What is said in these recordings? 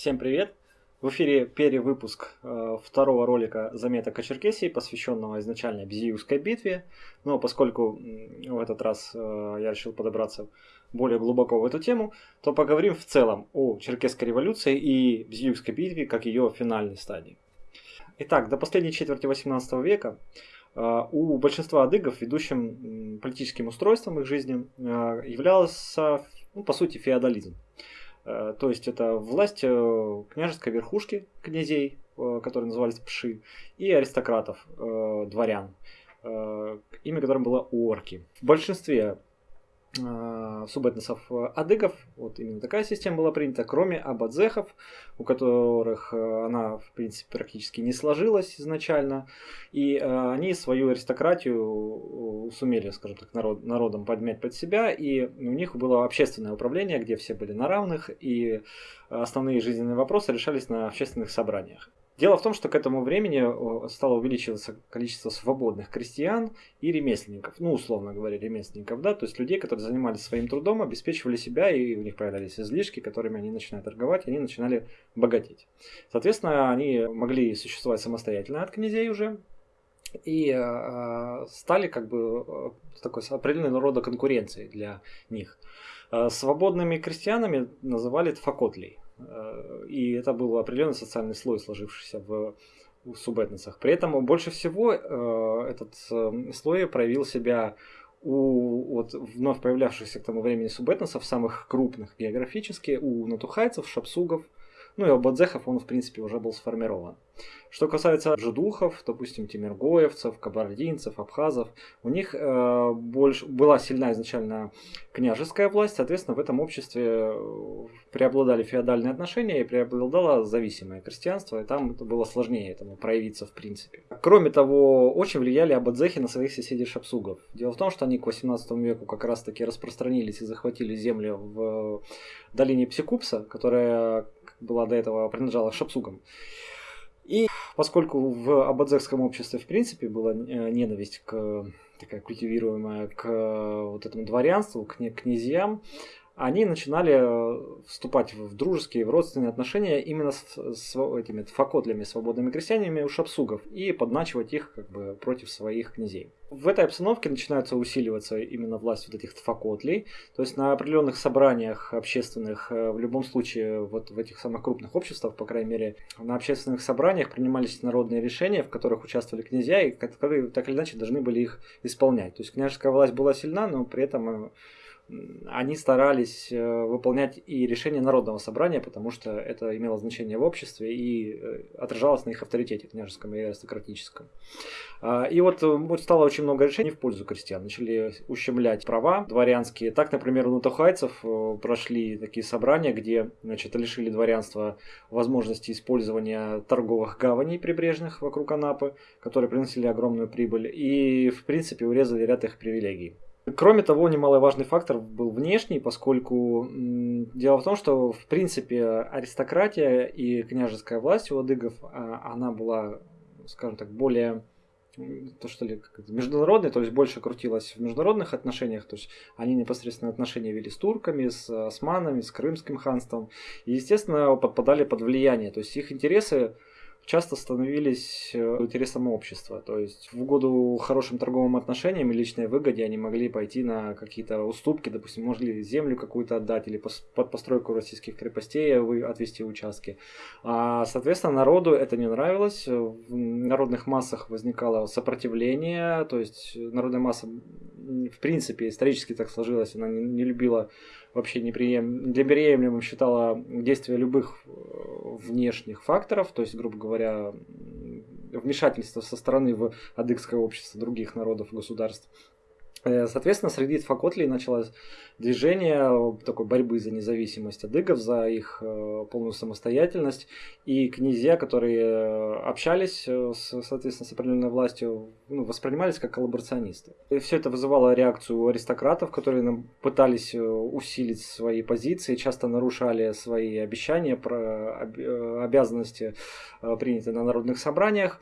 Всем привет! В эфире перевыпуск э, второго ролика заметок о Черкесии, посвященного изначально Безиевской битве. Но поскольку в этот раз э, я решил подобраться более глубоко в эту тему, то поговорим в целом о Черкесской революции и Безиевской битве как ее финальной стадии. Итак, до последней четверти 18 века э, у большинства адыгов ведущим политическим устройством их жизни э, являлся, ну, по сути, феодализм. Э, то есть это власть э, княжеской верхушки князей, э, которые назывались пши, и аристократов, дворян, имя которым было орки. В большинстве субэтносов э, адыгов, вот именно такая система была принята, кроме абадзехов, у которых э, она, в принципе, практически не сложилась изначально, и э, они свою аристократию сумели, скажем так, народ, народом подмять под себя, и у них было общественное управление, где все были на равных, и основные жизненные вопросы решались на общественных собраниях. Дело в том, что к этому времени стало увеличиваться количество свободных крестьян и ремесленников, ну, условно говоря, ремесленников, да, то есть людей, которые занимались своим трудом, обеспечивали себя, и у них появлялись излишки, которыми они начинали торговать, и они начинали богатеть. Соответственно, они могли существовать самостоятельно от князей уже, и э, стали как бы э, такой определенного рода конкуренцией для них. Э, свободными крестьянами называли тфакотлей. Э, и это был определенный социальный слой, сложившийся в субэтносах. При этом больше всего э, этот э, слой проявил себя у вот, вновь появлявшихся к тому времени субэтносов, самых крупных географически, у натухайцев, шапсугов, ну и у бадзехов он, в принципе, уже был сформирован. Что касается жидухов, допустим, тимиргоевцев, кабардинцев, абхазов, у них э, больше, была сильна изначально княжеская власть, соответственно, в этом обществе э, преобладали феодальные отношения и преобладало зависимое крестьянство, и там это было сложнее этому проявиться в принципе. Кроме того, очень влияли абадзехи на своих соседей шапсугов. Дело в том, что они к 18 веку как раз таки распространились и захватили землю в долине Псикупса, которая была до этого принадлежала шапсугам. И поскольку в абадзекском обществе в принципе была э, ненависть к такая культивируемая к вот этому дворянству, к князьям, они начинали э, вступать в дружеские, в родственные отношения именно с, с этими факотлями, свободными крестьянами у шапсугов и подначивать их как бы против своих князей. В этой обстановке начинается усиливаться именно власть вот этих факотлей, то есть на определенных собраниях общественных, э, в любом случае вот в этих самых крупных обществах, по крайней мере, на общественных собраниях принимались народные решения, в которых участвовали князья, и которые так или иначе должны были их исполнять. То есть княжеская власть была сильна, но при этом э, они старались э, выполнять и решения народного собрания, потому что это имело значение в обществе и отражалось на их авторитете княжеском и аристократическом. А, и вот стало очень много решений в пользу крестьян. Начали ущемлять права дворянские. Так, например, у натухайцев прошли такие собрания, где значит, лишили дворянства возможности использования торговых гаваней прибрежных вокруг Анапы, которые приносили огромную прибыль, и, в принципе, урезали ряд их привилегий. Кроме того, немаловажный фактор был внешний, поскольку дело в том, что в принципе аристократия и княжеская власть у адыгов, а, она была, скажем так, более то что ли, международная, то есть больше крутилась в международных отношениях, то есть они непосредственно отношения вели с турками, с османами, с крымским ханством, и, естественно, подпадали под влияние, то есть их интересы часто становились э, интересом общества. То есть в угоду хорошим торговым отношениям и личной выгоде они могли пойти на какие-то уступки, допустим, могли землю какую-то отдать или под постройку российских крепостей отвести участки. А, соответственно, народу это не нравилось. В народных массах возникало сопротивление, то есть народная масса в принципе исторически так сложилось, она не, не любила вообще неприем... неприемлемым считала действия любых э, внешних факторов, то есть, грубо говоря, вмешательство со стороны в адыгское общество других народов и государств. Э, соответственно, среди факотлей началось движение такой борьбы за независимость адыгов, за их э, полную самостоятельность. И князья, которые э, общались с, соответственно, с определенной властью, ну, воспринимались как коллаборационисты. И все это вызывало реакцию аристократов, которые пытались усилить свои позиции, часто нарушали свои обещания про обязанности, принятые на народных собраниях.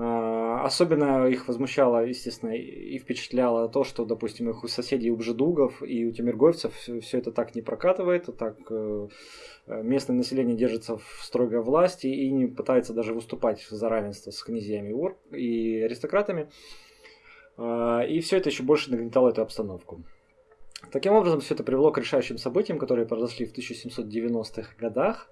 А, особенно их возмущало, естественно, и впечатляло то, что, допустим, их у соседей, у бжедугов и у тимиргоевцев все это так не прокатывает, так э, местное население держится в строгой власти и не пытается даже выступать за равенство с князьями и аристократами. А, и все это еще больше нагнетало эту обстановку. Таким образом, все это привело к решающим событиям, которые произошли в 1790-х годах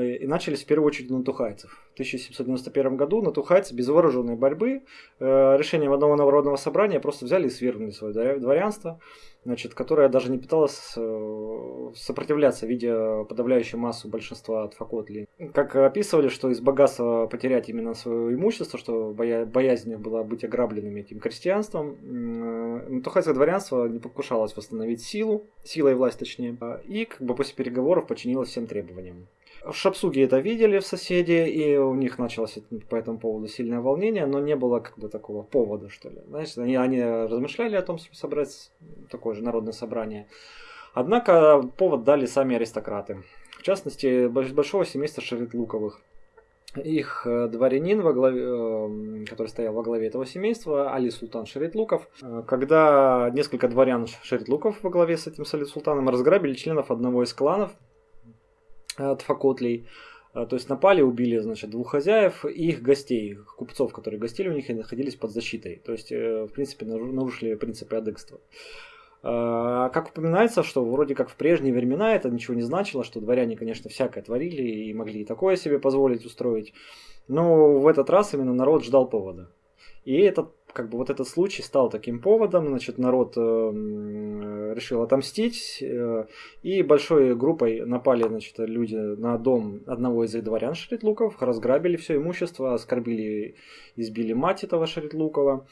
и начались в первую очередь на тухайцев. В 1791 году на натухайцы без вооруженной борьбы э, решением одного народного собрания просто взяли и свергнули свое дворянство, значит, которое даже не пыталось э, сопротивляться, видя подавляющую массу большинства от Факотли. Как описывали, что из богатства потерять именно свое имущество, что боя боязнь была быть ограбленными этим крестьянством, э, дворянство не покушалось восстановить силу, сила и власть точнее, и как бы после переговоров подчинилось всем требованиям. В Шапсуге это видели в соседи, и у них началось по этому поводу сильное волнение, но не было как бы такого повода, что ли. Знаешь, они, они размышляли о том, чтобы собрать такое же народное собрание. Однако повод дали сами аристократы. В частности, большого семейства Шеретлуковых. Их э, дворянин, во главе, э, который стоял во главе этого семейства, Али Султан Шеритлуков, э, когда несколько дворян Шеритлуков во главе с этим Али Султаном разграбили членов одного из кланов, Тфакотлей. А, то есть напали, убили, значит, двух хозяев и их гостей, купцов, которые гостили у них и находились под защитой. То есть, э, в принципе, нарушили принципы адекства. А, как упоминается, что вроде как в прежние времена это ничего не значило, что дворяне, конечно, всякое творили и могли и такое себе позволить устроить. Но в этот раз именно народ ждал повода. И этот как бы вот этот случай стал таким поводом, значит, народ э, решил отомстить, э, и большой группой напали, значит, люди на дом одного из дворян Шритлуков, разграбили все имущество, оскорбили, избили мать этого Шритлукова.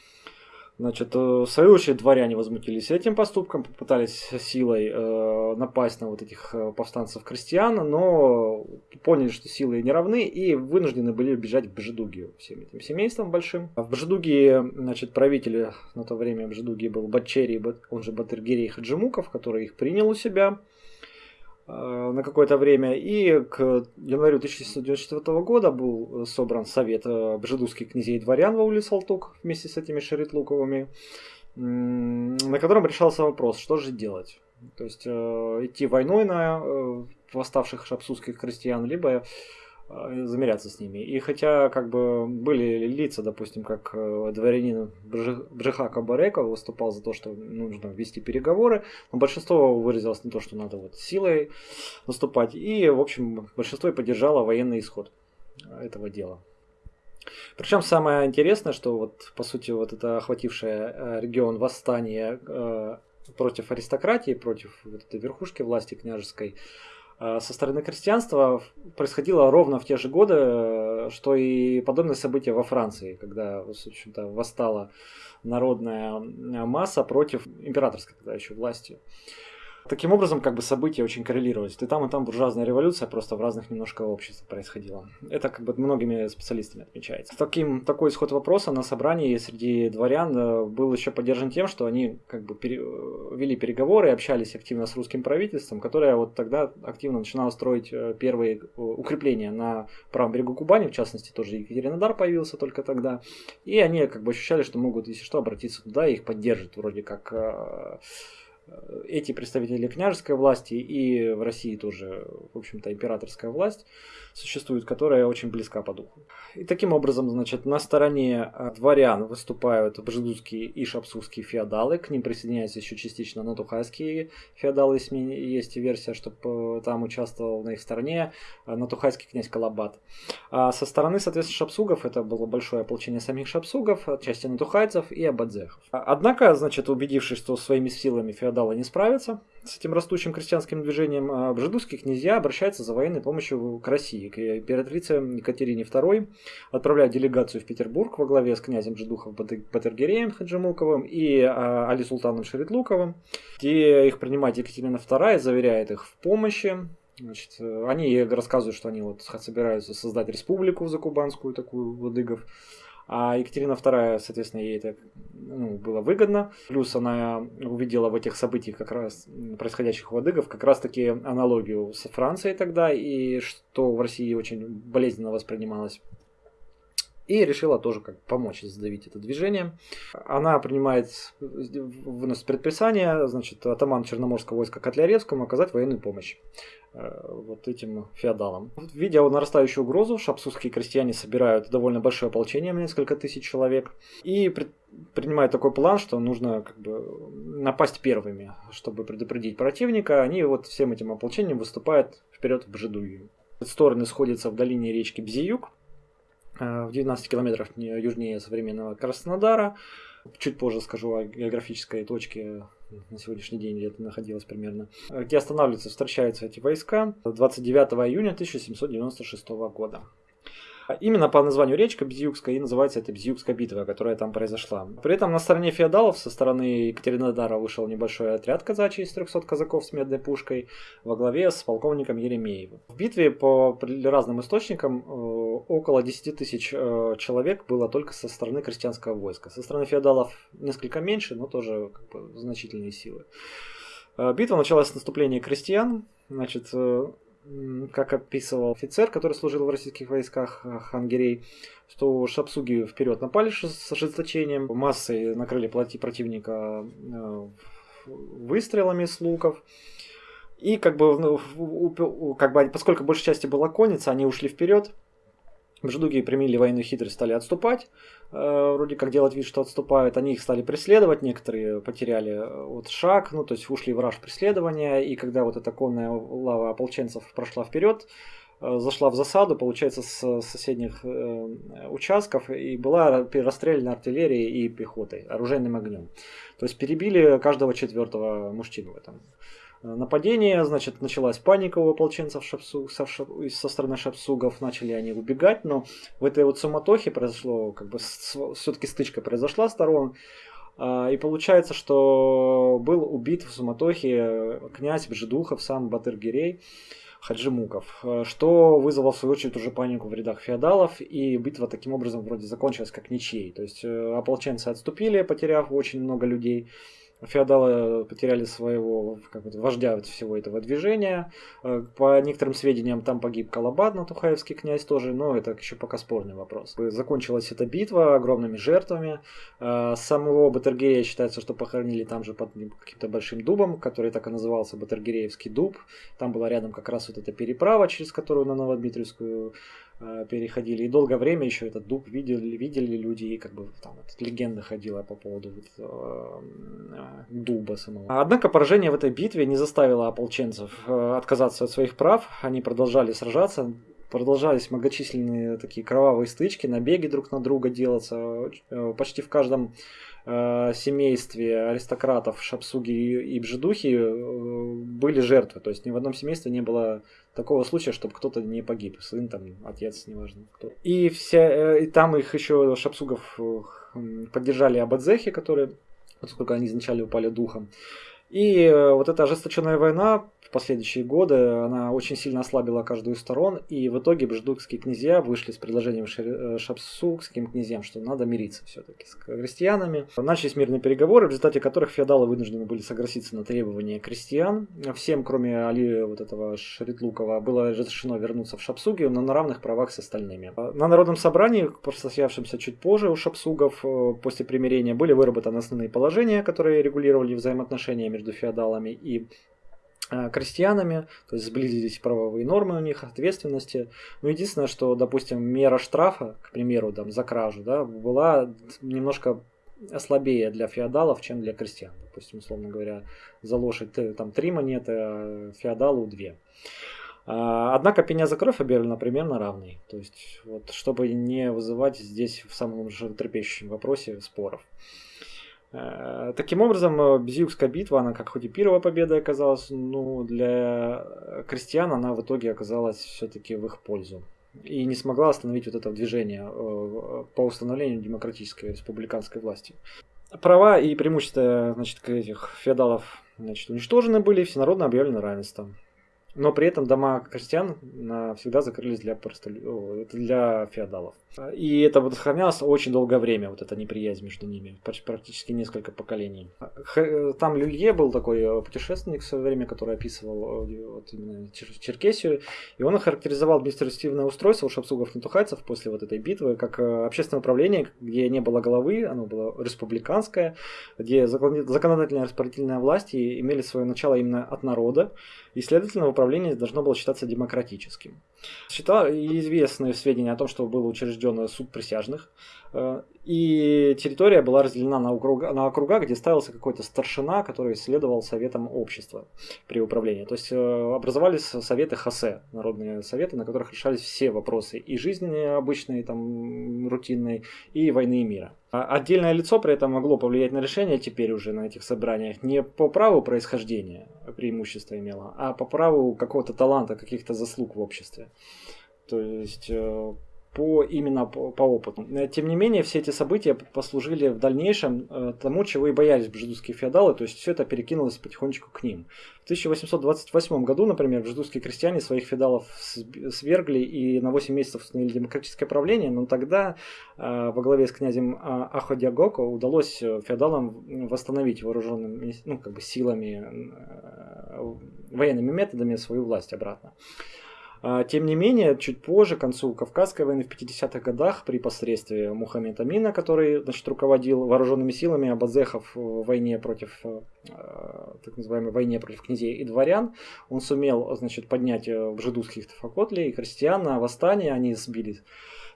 Значит, э, в свою очередь дворяне возмутились этим поступком, попытались силой э, напасть на вот этих э, повстанцев-крестьян, но поняли, что силы не равны и вынуждены были бежать в Бжедугию всем этим семейством большим. В Бжедугии, значит, правитель на то время Бжедугии был Батчери, он же Батыргирей Хаджимуков, который их принял у себя. Э, на какое-то время. И к январю 1794 года был собран совет э, бжедузских князей и дворян в улице Алтук вместе с этими Шеритлуковыми, на котором решался вопрос, что же делать. То есть э, идти войной на восставших шапсудских крестьян, либо замеряться с ними. И хотя как бы были лица, допустим, как э, дворянин Бжиха Кабареков выступал за то, что нужно вести переговоры, но большинство выразилось на то, что надо вот силой наступать. И, в общем, большинство и поддержало военный исход этого дела. Причем самое интересное, что вот по сути вот это охватившее э, регион восстание против аристократии, против вот этой верхушки власти княжеской, Э, со стороны крестьянства происходило ровно в те же годы, э, что и подобные события во Франции, когда, в общем-то, восстала народная масса против императорской тогда еще власти. Таким образом, как бы события очень коррелировались. И там, и там буржуазная революция просто в разных немножко обществах происходила. Это как бы многими специалистами отмечается. Таким, такой исход вопроса на собрании среди дворян э, был еще поддержан тем, что они как бы пере, э, вели переговоры, общались активно с русским правительством, которое вот тогда активно начинало строить э, первые укрепления на правом берегу Кубани, в частности тоже Екатеринодар появился только тогда. И они как бы ощущали, что могут, если что, обратиться туда и их поддержат вроде как эти представители княжеской власти и в России тоже, в общем-то, императорская власть существует, которая очень близка по духу. И таким образом, значит, на стороне а, дворян выступают бжедузские и шапсузские феодалы, к ним присоединяются еще частично натухайские феодалы, если есть версия, чтобы э, там участвовал на их стороне натухайский князь Калабат. А со стороны, соответственно, шапсугов, это было большое ополчение самих шапсугов, части натухайцев и абадзехов. Однако, значит, убедившись, что своими силами феодалы не справятся с этим растущим крестьянским движением, бжедузские князья обращаются за военной помощью к России, к императрице Екатерине II, отправляют делегацию в Петербург во главе с князем Жидухов Батыргереем Хаджимуковым и а, Али Султаном Шеритлуковым, где их принимает Екатерина II, заверяет их в помощи, Значит, они рассказывают, что они вот собираются создать республику закубанскую, такую, Владыгов. А Екатерина II, соответственно, ей это ну, было выгодно. Плюс она увидела в этих событиях, как раз происходящих водыгов, как раз таки аналогию с Францией тогда, и что в России очень болезненно воспринималось. и решила тоже как помочь задавить это движение. Она принимает, выносит предписание, значит, атаман Черноморского войска Котляревскому оказать военную помощь вот этим феодалам. Видя нарастающую угрозу, шапсузские крестьяне собирают довольно большое ополчение, несколько тысяч человек, и при, принимают такой план, что нужно как бы напасть первыми, чтобы предупредить противника. Они вот всем этим ополчением выступают вперед в Бжедую. Стороны сходятся в долине речки Бзиюк, Э, в 19 километрах южнее современного Краснодара. Чуть позже скажу о географической точке на сегодняшний день, где это находилось примерно, где останавливаются, встречаются эти войска 29 июня 1796 года. Именно по названию речка Бзиюкская и называется это Бзиюкская битва, которая там произошла. При этом на стороне феодалов со стороны Екатеринодара вышел небольшой отряд казачий из 300 казаков с медной пушкой во главе с полковником Еремеевым. В битве по разным источникам э, около 10 тысяч э, человек было только со стороны крестьянского войска. Со стороны феодалов несколько меньше, но тоже как бы, значительные силы. Э, битва началась с наступления крестьян. Значит, как описывал офицер, который служил в российских войсках э, Хангерей, что шапсуги вперед напали с ожесточением, массой накрыли плоти противника э, выстрелами с луков. И как бы, ну, как бы, поскольку большей части была конница, они ушли вперед, Бжедуги применили военную хитрость, стали отступать, э, вроде как делать вид, что отступают. Они их стали преследовать, некоторые потеряли э, вот шаг, ну то есть ушли в раж преследования. И когда вот эта конная лава ополченцев прошла вперед, э, зашла в засаду, получается, с соседних участков, и была расстреляна артиллерией и пехотой, оружейным огнем. То есть перебили каждого четвертого мужчину в этом нападение, значит, началась паника у ополченцев шапсу, со, со стороны шапсугов, начали они убегать, но в этой вот суматохе произошло, как бы, все-таки стычка произошла сторон, а, и получается, что был убит в суматохе князь Бжедухов, сам Батыргирей, Хаджимуков, э, что вызвало в свою очередь уже панику в рядах феодалов, и битва таким образом вроде закончилась как ничьей. То есть э, ополченцы отступили, потеряв очень много людей, Феодалы потеряли своего как бы, вождя всего этого движения. Э, по некоторым сведениям, там погиб Калабад, Натухаевский князь тоже, но это еще пока спорный вопрос. Закончилась эта битва огромными жертвами. Э, самого Батергея считается, что похоронили там же под каким-то большим дубом, который так и назывался Батергеевский дуб. Там была рядом как раз вот эта переправа, через которую на Новодмитриевскую Э, переходили. И долгое время еще этот дуб видели, видели люди, и как бы там вот, легенда ходила по поводу вот, э, э, дуба самого. Однако поражение в этой битве не заставило ополченцев э, отказаться от своих прав. Они продолжали сражаться, продолжались многочисленные такие кровавые стычки, набеги друг на друга делаться. Э, почти в каждом э, семействе аристократов Шапсуги и Бжедухи э, были жертвы. То есть ни в одном семействе не было такого случая, чтобы кто-то не погиб. Сын, там, отец, неважно кто. И, вся, и там их еще Шапсугов поддержали Абадзехи, которые, поскольку они изначально упали духом. И вот эта ожесточенная война последующие годы она очень сильно ослабила каждую из сторон, и в итоге бждукские князья вышли с предложением э, шапсукским князьям, что надо мириться все-таки с крестьянами. Начались мирные переговоры, в результате которых феодалы вынуждены были согласиться на требования крестьян. Всем, кроме Али вот этого Шритлукова, было разрешено вернуться в Шапсуги, но на равных правах с остальными. На народном собрании, состоявшемся чуть позже у шапсугов, э, после примирения были выработаны основные положения, которые регулировали взаимоотношения между феодалами и крестьянами, то есть сблизились правовые нормы у них, ответственности. Но единственное, что, допустим, мера штрафа, к примеру, там, за кражу, да, была немножко слабее для феодалов, чем для крестьян. Допустим, условно говоря, за лошадь э, там три монеты, а феодалу две. А, однако пеня за кровь объявлена примерно равной. То есть, вот, чтобы не вызывать здесь в самом же трепещущем вопросе споров. Э, таким образом, э, Безиукская битва, она как хоть и первая победа оказалась, но для крестьян она в итоге оказалась все-таки в их пользу. И не смогла остановить вот это движение э, по установлению демократической республиканской власти. Права и преимущества значит, этих феодалов значит, уничтожены были, всенародно объявлено равенство. Но при этом дома крестьян всегда закрылись для, просто, для феодалов. И это вот сохранялось очень долгое время, вот эта неприязнь между ними, практически несколько поколений. Там Люлье был такой э, путешественник в свое время, который описывал э, вот именно Черкесию, и он охарактеризовал административное устройство у шапсугов-нетухайцев после вот этой битвы как э, общественное управление, где не было головы, оно было республиканское, где законодательная и распорядительная власти имели свое начало именно от народа, и, следовательно, управление должно было считаться демократическим. Считал известные сведения о том, что был учрежден суд присяжных, э, и территория была разделена на округа, на округа, где ставился какой-то старшина, который следовал советам общества при управлении. То есть э, образовались советы ХАСЕ, народные советы, на которых решались все вопросы и жизненные, обычные, там, рутинные, и войны и мира. А отдельное лицо при этом могло повлиять на решение теперь уже на этих собраниях не по праву происхождения преимущество имело, а по праву какого-то таланта, каких-то заслуг в обществе. То есть э, по именно по, по опыту. Э, тем не менее, все эти события послужили в дальнейшем э, тому, чего и боялись бжедузские феодалы, то есть все это перекинулось потихонечку к ним. В 1828 году, например, бжедузские крестьяне своих феодалов свергли и на 8 месяцев установили демократическое правление, но тогда э, во главе с князем Аходиагоко удалось феодалам восстановить вооруженными ну, как бы силами, военными методами свою власть обратно. А, тем не менее, чуть позже, к концу Кавказской войны в 50-х годах, при посредстве Мухаммеда Амина, который значит, руководил вооруженными силами абазехов в войне против, э, так называемой войне против князей и дворян, он сумел значит, поднять э, жидусских тафакотлей и крестьян на восстание, они сбили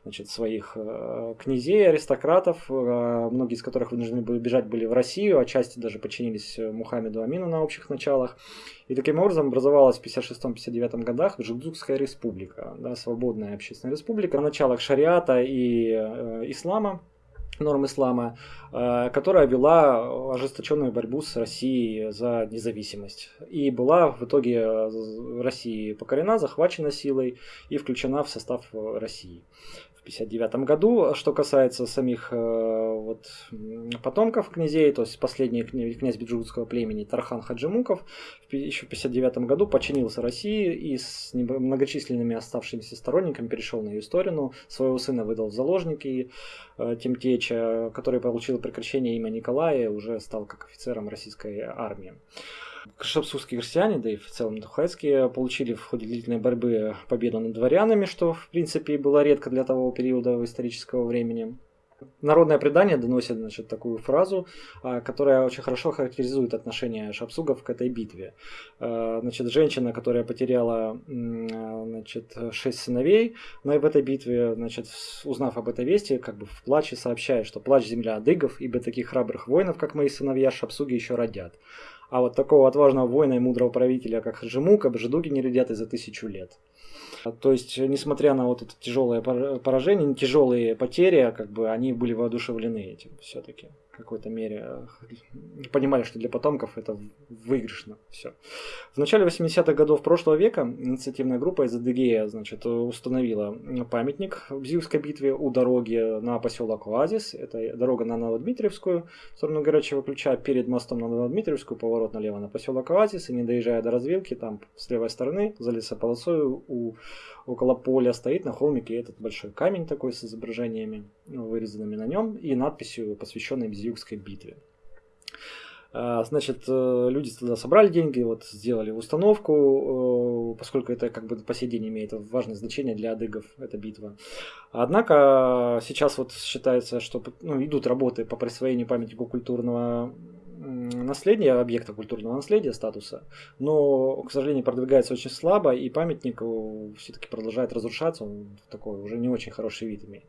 значит, своих э, князей, аристократов, э, многие из которых вынуждены были бежать были в Россию, а части даже подчинились Мухаммеду Амину на общих началах. И таким образом образовалась в 56-59 годах Джудзукская республика, да, свободная общественная республика, на началах шариата и э, ислама норм ислама, которая вела ожесточенную борьбу с Россией за независимость. И была в итоге России покорена, захвачена силой и включена в состав России. 1959 году. Что касается самих э, вот, потомков князей, то есть последний князь биджутского племени Тархан Хаджимуков еще в 1959 году подчинился России и с многочисленными оставшимися сторонниками перешел на ее сторону. Своего сына выдал в заложники э, Темтеча, который получил прекращение имя Николая уже стал как офицером российской армии. Шапсурские крестьяне, да и в целом тухайские, получили в ходе длительной борьбы победу над дворянами, что в принципе было редко для того периода исторического времени. Народное предание доносит значит, такую фразу, а, которая очень хорошо характеризует отношение шапсугов к этой битве. А, значит, женщина, которая потеряла значит, шесть сыновей но и в этой битве, значит, узнав об этой вести, как бы в плаче сообщает, что плач земля адыгов, ибо таких храбрых воинов, как мои сыновья, шапсуги еще родят. А вот такого отважного воина и мудрого правителя, как Хаджимук, Бжедуги не родят и за тысячу лет. То есть, несмотря на вот это тяжелое поражение, тяжелые потери, а как бы они были воодушевлены этим все-таки какой-то мере. Понимали, что для потомков это выигрышно все. В начале 80-х годов прошлого века инициативная группа из Адыгея значит, установила памятник в Бзиевской битве у дороги на поселок Оазис. Это дорога на Новодмитриевскую, в сторону Горячего Ключа, перед мостом на Новодмитриевскую, поворот налево на поселок Оазис, и не доезжая до развилки, там с левой стороны, за лесополосой у около поля стоит на холмике этот большой камень такой с изображениями, ну, вырезанными на нем, и надписью, посвященной Безюгской битве. А, значит, э, люди тогда собрали деньги, вот сделали установку, э, поскольку это как бы по сей день имеет важное значение для адыгов, эта битва. Однако сейчас вот считается, что ну, идут работы по присвоению памятнику культурного наследия, объекта культурного наследия, статуса, но, к сожалению, продвигается очень слабо, и памятник э, все-таки продолжает разрушаться, он такой уже не очень хороший вид имеет.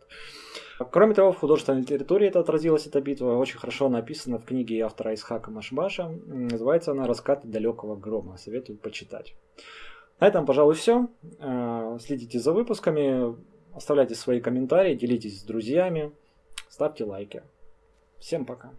Кроме того, в художественной литературе это отразилась эта битва, очень хорошо написана в книге автора Исхака Машбаша, называется она «Раскаты далекого грома», советую почитать. На этом, пожалуй, все. Э, следите за выпусками, оставляйте свои комментарии, делитесь с друзьями, ставьте лайки. Всем пока.